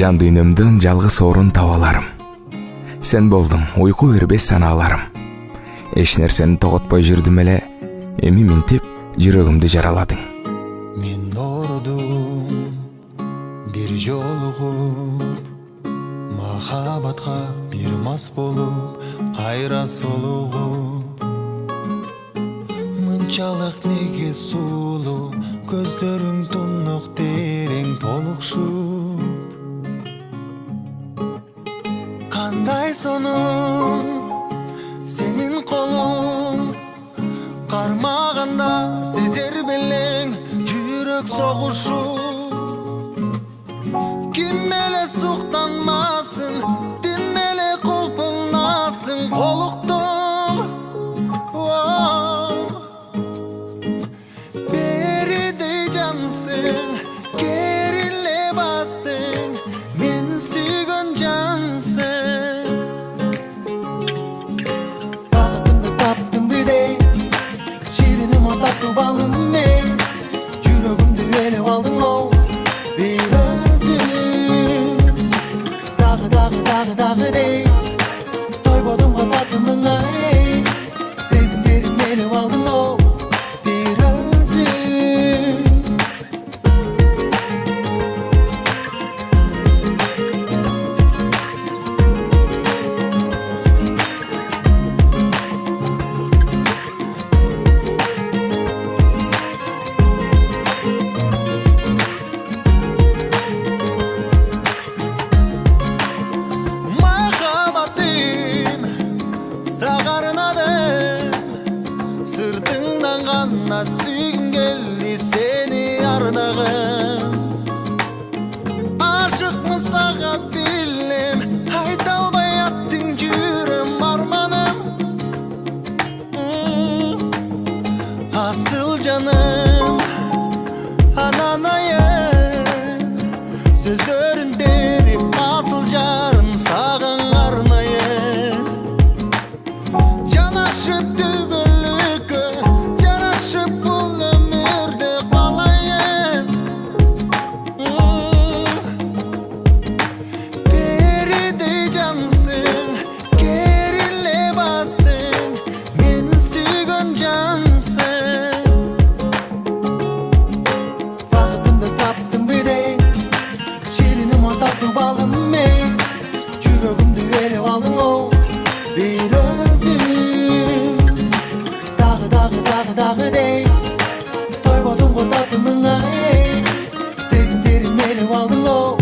жан дүйнөмдөн жалгыз орун таба аларым сен болдуң уйку бербес санааларым эч нерсени тоготпой жүрдүм эле эми минтип жүрөгүмдү жараладың. Мен оорудум бир жолугуп махабатка бир мас болуп кайра солугуп. Мынчалык неге сулуу көздөрүң тунук кандай сонун сенин колуң кармаганда сезер белең жүрөк согушуп ким эле 따분따분해 돌보던 것 같은 멍하니 келди сени ардагым ашыкмын сага билем айта албай аттың жүрөм арманым. Асыл жаным анан айым. Сөздөрүн терип асыл жарын сагың арнайын. Жанашып түбөлүккө дагы дагы дагы дей тойбодум го таттымыңа эй сезимдерим ээлеп алдың өзүң